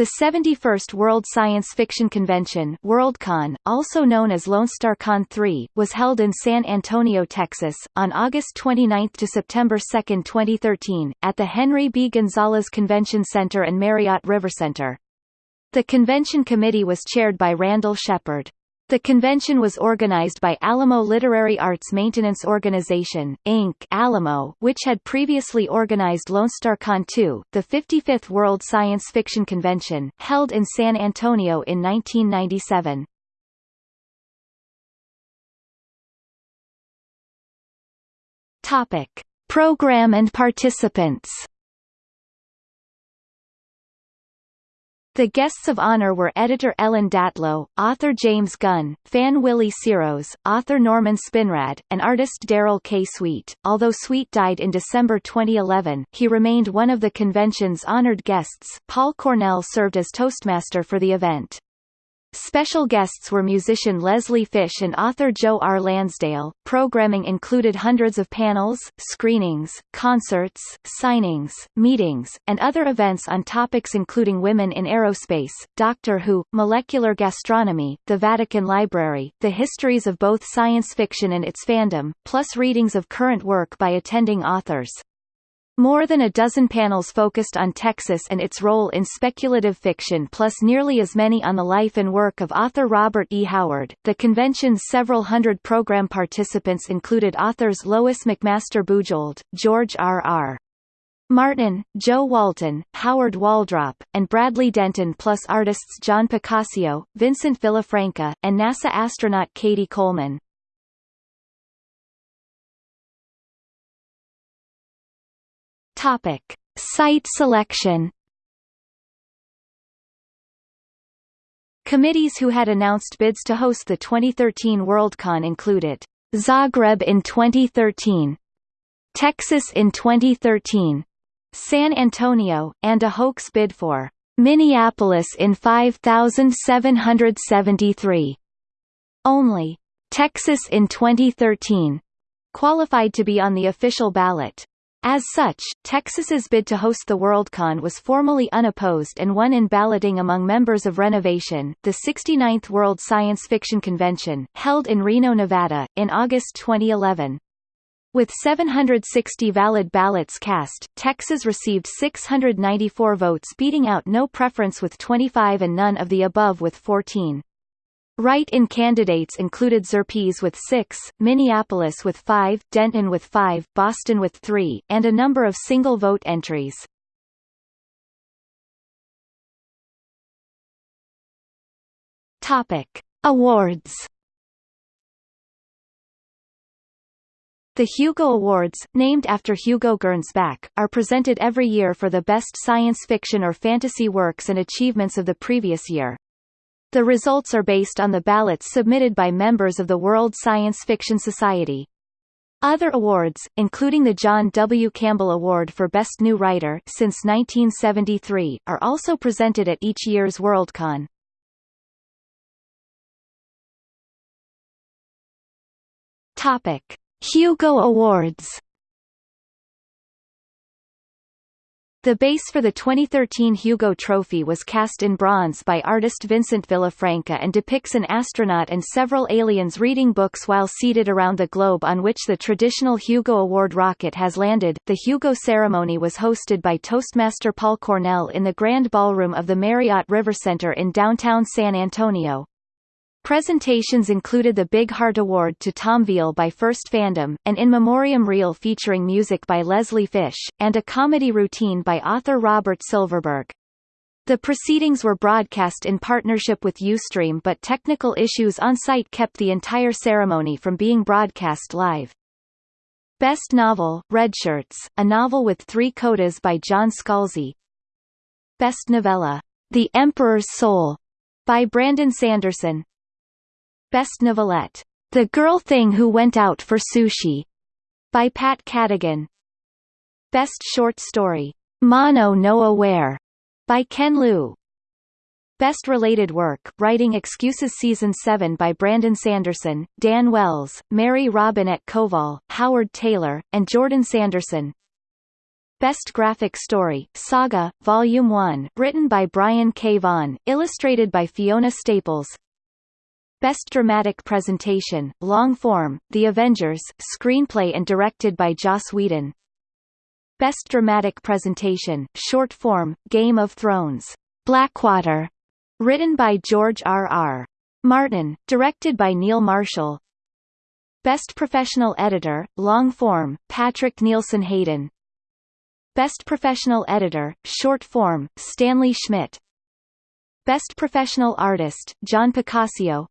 The 71st World Science Fiction Convention Worldcon, also known as LoneStarCon 3, was held in San Antonio, Texas, on August 29 to September 2, 2013, at the Henry B. Gonzalez Convention Center and Marriott River Center. The convention committee was chaired by Randall Shepard. The convention was organized by Alamo Literary Arts Maintenance Organization, Inc. Alamo, which had previously organized LoneStarCon 2, the 55th World Science Fiction Convention, held in San Antonio in 1997. Topic. Program and participants The guests of honor were editor Ellen Datlow, author James Gunn, fan Willie Siros, author Norman Spinrad, and artist Darrell K. Sweet. Although Sweet died in December 2011, he remained one of the convention's honored guests. Paul Cornell served as Toastmaster for the event. Special guests were musician Leslie Fish and author Joe R. Lansdale. Programming included hundreds of panels, screenings, concerts, signings, meetings, and other events on topics including women in aerospace, Doctor Who, molecular gastronomy, the Vatican Library, the histories of both science fiction and its fandom, plus readings of current work by attending authors. More than a dozen panels focused on Texas and its role in speculative fiction plus nearly as many on the life and work of author Robert E. Howard. The convention's several hundred program participants included authors Lois McMaster Bujold, George R. R. Martin, Jo Walton, Howard Waldrop, and Bradley Denton plus artists John Picacio, Vincent Villafranca, and NASA astronaut Cady Coleman. Topic. Site selection Committees who had announced bids to host the 2013 Worldcon included Zagreb in 2013, Texas in 2013, San Antonio, and a hoax bid for Minneapolis in 5773. Only Texas in 2013 qualified to be on the official ballot. As such, Texas's bid to host the Worldcon was formally unopposed and won in balloting among members of Renovation, the 69th World Science Fiction Convention, held in Reno, Nevada, in August 2011. With 760 valid ballots cast, Texas received 694 votes beating out no preference with 25 and none of the above with 14. Write-in candidates included Xerpes with six, Minneapolis with five, Denton with five, Boston with three, and a number of single-vote entries. Topic. Awards The Hugo Awards, named after Hugo Gernsback, are presented every year for the best science fiction or fantasy works and achievements of the previous year. The results are based on the ballots submitted by members of the World Science Fiction Society. Other awards, including the John W. Campbell Award for Best New Writer since 1973, are also presented at each year's Worldcon. Topic: Hugo Awards The base for the 2013 Hugo Trophy was cast in bronze by artist Vincent Villafranca and depicts an astronaut and several aliens reading books while seated around the globe on which the traditional Hugo Award rocket has landed. The Hugo ceremony was hosted by Toastmaster Paul Cornell in the Grand Ballroom of the Marriott River Center in downtown San Antonio. Presentations included the Big Heart Award to Tom Veal by First Fandom, an in memoriam reel featuring music by Leslie Fish, and a comedy routine by author Robert Silverberg. The proceedings were broadcast in partnership with Ustream but technical issues on site kept the entire ceremony from being broadcast live. Best Novel, Redshirts, a novel with three codas by John Scalzi. Best Novella, The Emperor's Soul, by Brandon Sanderson. Best Novelette, The Girl Thing Who Went Out for Sushi, by Pat Cadigan. Best Short Story, Mono no Aware, by Ken Liu. Best Related Work, Writing Excuses Season 7 by Brandon Sanderson, Dan Wells, Mary Robinette Kowal, Howard Taylor, and Jordan Sanderson. Best Graphic Story, Saga, Volume 1, written by Brian K. Vaughan, illustrated by Fiona Staples. Best Dramatic Presentation, Long Form, The Avengers, screenplay and directed by Joss Whedon. Best Dramatic Presentation, Short Form, Game of Thrones, Blackwater, written by George R. R. Martin, directed by Neil Marshall. Best Professional Editor, Long Form, Patrick Nielsen Hayden. Best Professional Editor, Short Form, Stanley Schmidt Best Professional Artist, John Picacio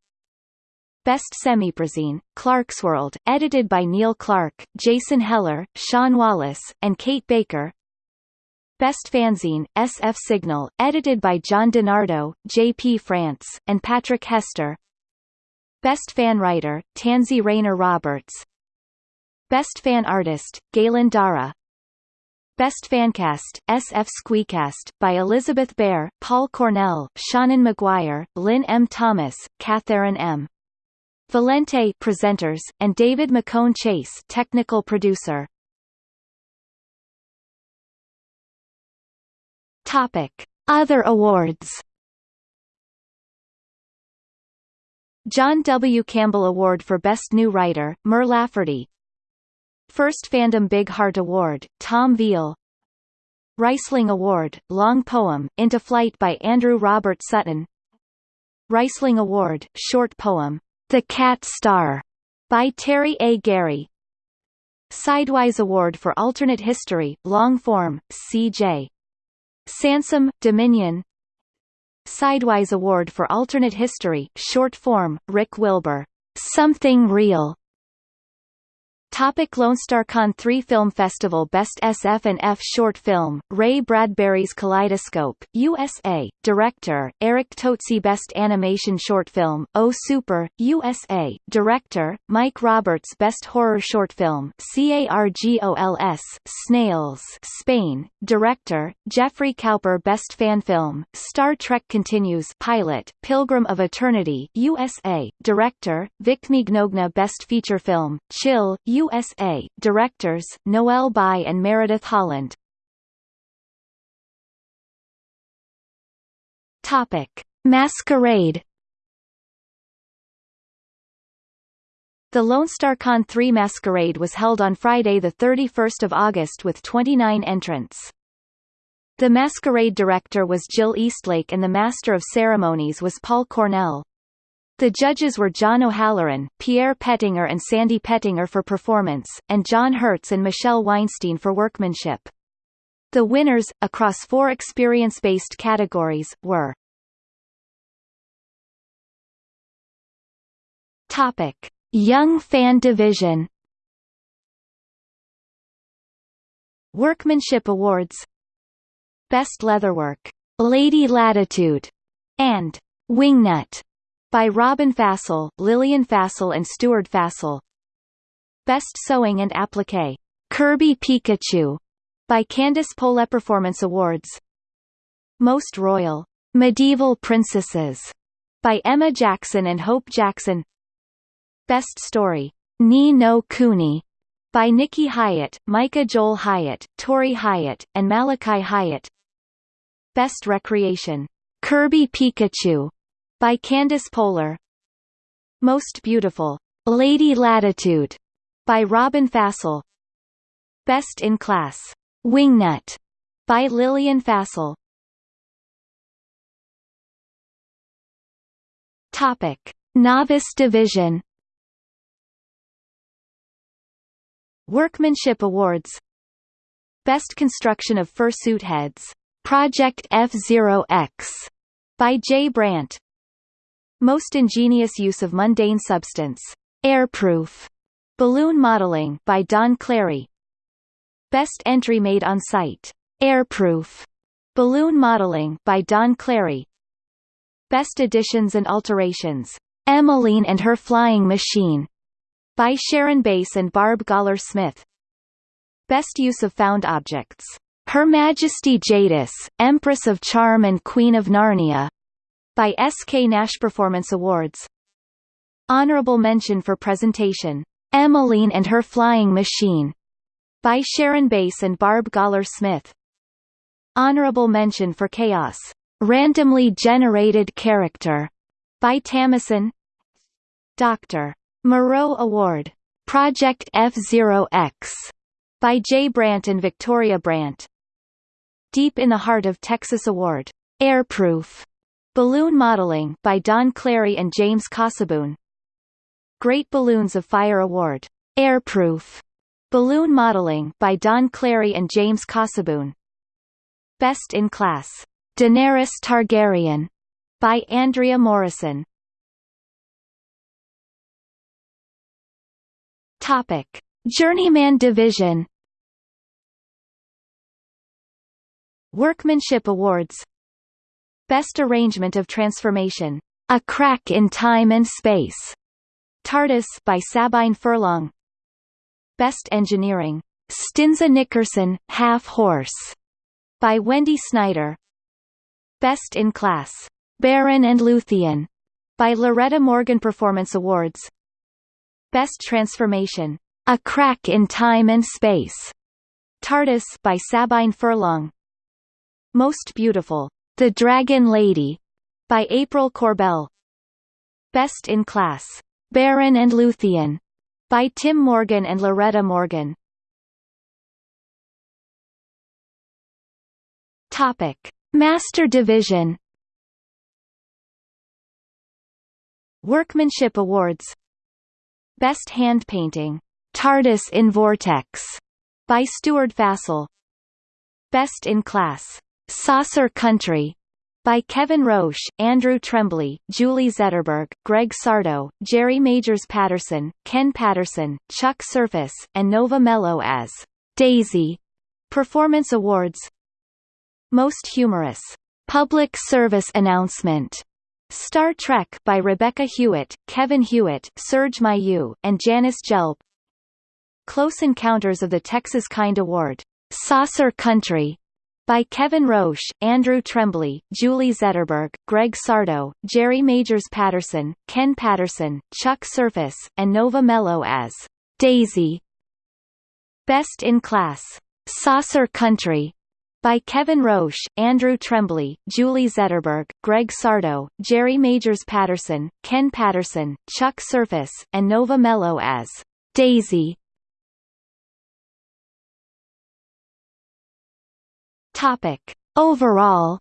Best Semiprozine, Clarkesworld, edited by Neil Clarke, Jason Heller, Sean Wallace, and Kate Baker Best Fanzine, SF Signal, edited by John DeNardo, J.P. Frantz, and Patrick Hester Best Fan Writer, Tansy Rayner Roberts Best Fan Artist, Galen Dara Best Fancast, SF Squeecast, by Elizabeth Bear, Paul Cornell, Seanan McGuire, Lynne M. Thomas, Catherine M. Valente presenters, and David McHone-Chase technical producer. Topic. Other awards John W. Campbell Award for Best New Writer, Mur Lafferty First Fandom Big Heart Award, Tom Veal Rhysling Award, Long Poem, Into Flight by Andrew Robert Sutton Rhysling Award, Short Poem, The Cat Star, by Terry A. Garey Sidewise Award for Alternate History, Long Form, C.J. Sansom, Dominion Sidewise Award for Alternate History, Short Form, Rick Wilber. Something Real, Topic Lone Star Con 3 Film Festival Best SF and F Short Film, Ray Bradbury's Kaleidoscope, USA, Director, Eric Totsi Best Animation Short Film, Oh Super, USA, Director, Mike Roberts Best Horror Short Film, CARGOLS, Snails, Spain, Director, Jeffrey Cowper Best Fan Film, Star Trek Continues Pilot, Pilgrim of Eternity, USA, Director, Vic Mignogna Best Feature Film, Chill, USA, directors, Noel Bai and Meredith Holland. Masquerade The Lone Star Con 3 Masquerade was held on Friday 31 August with 29 entrants. The masquerade director was Jill Eastlake and the master of ceremonies was Paul Cornell. The judges were John O'Halloran, Pierre Pettinger and Sandy Pettinger for performance, and John Hertz and Michelle Weinstein for workmanship. The winners, across four experience-based categories, were Topic. Young Fan Division Workmanship Awards Best Leatherwork, Lady Latitude, and Wingnut by Robin Fassel, Lillian Fassel and Stuart Fassel. Best Sewing and Applique. Kirby Pikachu by Candice Pole Performance Awards. Most Royal Medieval Princesses by Emma Jackson and Hope Jackson. Best Story Ni no Kuni by Nikki Hyatt, Micah Joel Hyatt, Tori Hyatt, and Malachi Hyatt. Best Recreation Kirby Pikachu by Candice Polar Most Beautiful, Lady Latitude, by Robin Fassel. Best in Class, Wingnut, by Lillian Fassel. Topic. Novice Division. Workmanship Awards. Best Construction of Fursuit Heads, Project F-Zero-X, by Jay Brandt most ingenious use of mundane substance. Airproof. Balloon modeling by Don Clary. Best entry made on site. Airproof. Balloon modeling by Don Clary. Best additions and alterations. Emmeline and Her Flying Machine by Sharon Bass and Barb Galler-Smith. Best use of found objects. Her Majesty Jadis, Empress of Charn and Queen of Narnia by S. K. Nash Performance Awards. Honorable mention for presentation, Emmeline and Her Flying Machine, by Sharon Bass and Barb Galler-Smith. Honorable mention for Chaos, randomly generated character, by Tamison. Dr. Moreau Award, Project F0X, by Jay Brandt and Victoria Brandt. Deep in the Heart of Texas Award, Airproof, Balloon Modeling by Don Clary and James Casaboon. Great Balloons of Fire Award, Airproof, Balloon Modeling by Don Clary and James Casaboon. Best in Class, Daenerys Targaryen, by Andrea Morrison. Topic: Journeyman Division. Workmanship Awards. Best Arrangement of Transformation, A Crack in Time and Space. TARDIS by Sabine Furlong. Best Engineering, Stinza Nickerson, Half Horse, by Wendy Snyder. Best in Class, Beren and Luthien, by Loretta Morgan Performance Awards. Best Transformation, A Crack in Time and Space, TARDIS by Sabine Furlong. Most Beautiful, The Dragon Lady, by April Corbell. Best in Class, Beren and Luthien, by Tim Morgan and Loretta Morgan. Topic: Master Division. Workmanship Awards. Best Hand Painting, TARDIS in Vortex, by Stuart Fassel. Best in Class, Saucer Country, by Kevin Roche, Andrew Tremblay, Julie Zetterberg, Greg Sardo, Jerry Majors Patterson, Ken Patterson, Chuck Surface, and Nova Mello as Daisy. Performance Awards. Most Humorous. Public Service Announcement. Star Trek by Rebecca Hewitt, Kevin Hewitt, Serge Mayu, and Janice Gelb. Close Encounters of the Texas Kind Award. Saucer Country by Kevin Roche, Andrew Tremblay, Julie Zetterberg, Greg Sardo, Jerry Majors Patterson, Ken Patterson, Chuck Surface, and Nova Mello as Daisy. Best in Class, Saucer Country, by Kevin Roche, Andrew Tremblay, Julie Zetterberg, Greg Sardo, Jerry Majors Patterson, Ken Patterson, Chuck Surface, and Nova Mello as Daisy. Topic. Overall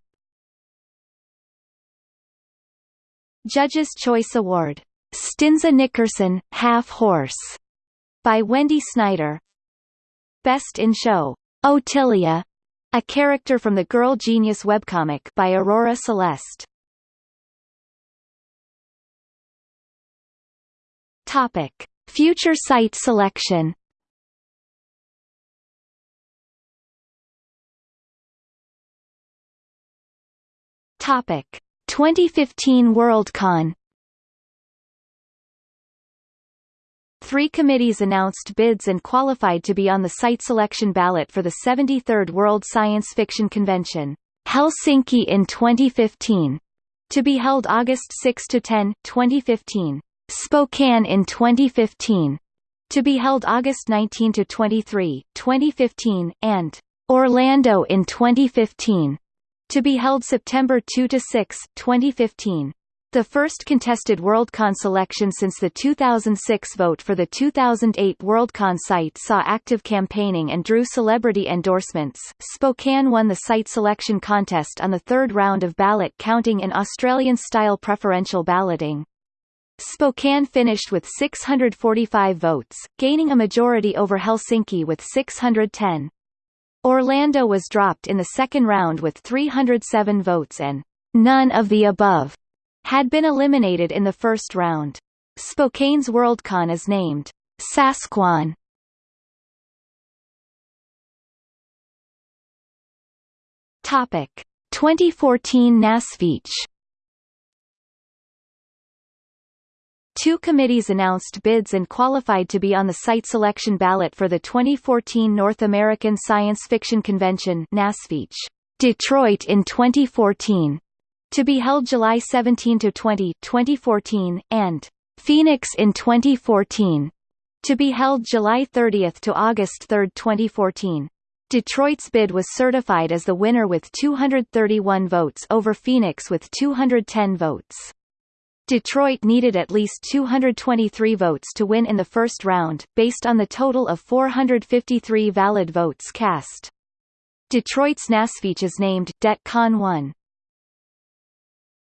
Judges' Choice Award. Stinza Nickerson, Half Horse, by Wendy Snyder. Best in Show. Otilia, a character from the Girl Genius webcomic by Aurora Celeste. Topic: Future site selection. Topic: 2015 Worldcon. Three committees announced bids and qualified to be on the site selection ballot for the 73rd World Science Fiction Convention, Helsinki in 2015, to be held August 6 to 10, 2015, Spokane in 2015, to be held August 19 to 23, 2015, and Orlando in 2015, to be held September 2–6, 2015. The first contested Worldcon selection since the 2006 vote for the 2008 Worldcon site saw active campaigning and drew celebrity endorsements. Spokane won the site selection contest on the third round of ballot counting in Australian-style preferential balloting. Spokane finished with 645 votes, gaining a majority over Helsinki with 610. Orlando was dropped in the second round with 307 votes and none of the above had been eliminated in the first round. Spokane's Worldcon is named Sasquan. Topic 2014 NASFiC Two committees announced bids and qualified to be on the site selection ballot for the 2014 North American Science Fiction Convention NASFiC, Detroit in 2014, to be held July 17 to 20, 2014, and Phoenix in 2014, To be held July 30 to August 3, 2014. Detroit's bid was certified as the winner with 231 votes over Phoenix with 210 votes. Detroit needed at least 223 votes to win in the first round, based on the total of 453 valid votes cast. Detroit's NASFiC is named Det Con 1.